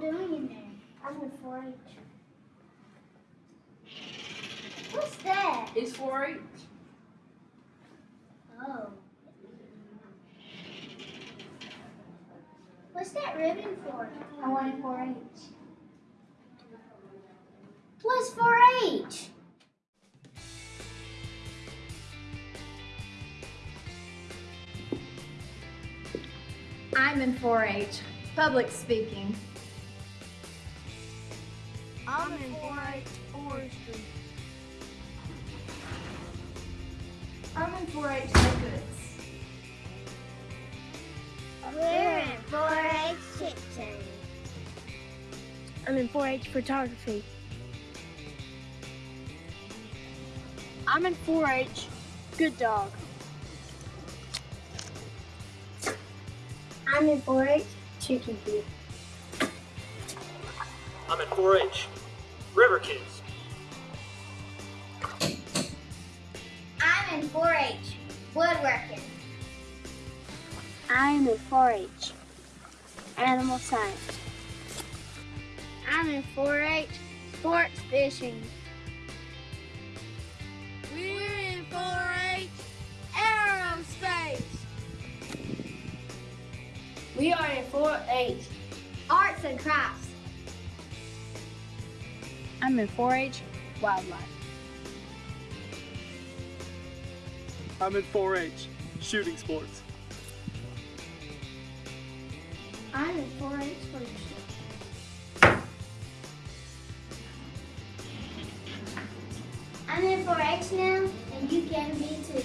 y'all doing in there? I'm in 4-H. What's that? It's 4-H. Oh. What's that ribbon for? I want 4-H. What's 4-H? I'm in 4-H, public speaking. I'm in 4-H forestry. I'm in 4-H no goods. We're in 4-H kitchen. I'm in 4-H photography. I'm in 4-H good dog. I'm in 4-H chicken feed. I'm in 4-H. River Kids. I'm in 4-H woodworking. I'm in 4-H animal science. I'm in 4-H sports fishing. We're in 4-H aerospace. We are in 4-H Arts and crafts. I'm in 4-H wildlife. I'm in 4-H, shooting sports. I'm in 4-H leadership. I'm in 4-H now, and you can be too.